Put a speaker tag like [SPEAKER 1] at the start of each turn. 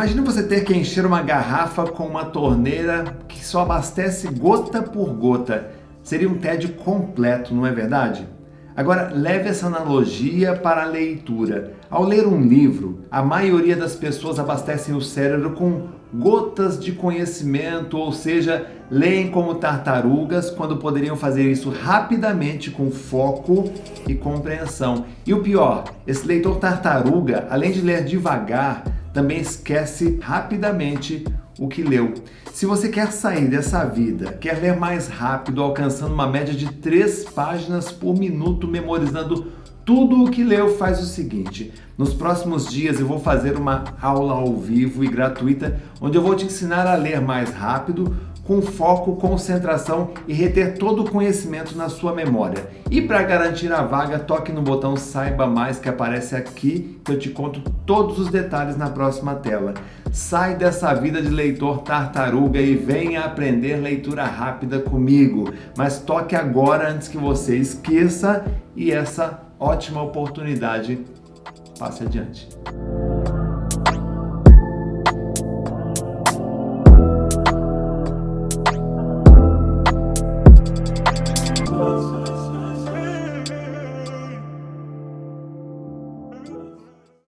[SPEAKER 1] Imagina você ter que encher uma garrafa com uma torneira que só abastece gota por gota. Seria um tédio completo, não é verdade? Agora, leve essa analogia para a leitura. Ao ler um livro, a maioria das pessoas abastecem o cérebro com gotas de conhecimento, ou seja, leem como tartarugas quando poderiam fazer isso rapidamente com foco e compreensão. E o pior, esse leitor tartaruga, além de ler devagar, também esquece rapidamente o que leu. Se você quer sair dessa vida, quer ler mais rápido, alcançando uma média de 3 páginas por minuto, memorizando tudo o que leu, faz o seguinte. Nos próximos dias eu vou fazer uma aula ao vivo e gratuita, onde eu vou te ensinar a ler mais rápido, com foco, concentração e reter todo o conhecimento na sua memória. E para garantir a vaga, toque no botão Saiba Mais que aparece aqui, que eu te conto todos os detalhes na próxima tela. Sai dessa vida de leitor tartaruga e venha aprender leitura rápida comigo. Mas toque agora antes que você esqueça e essa ótima oportunidade passe adiante.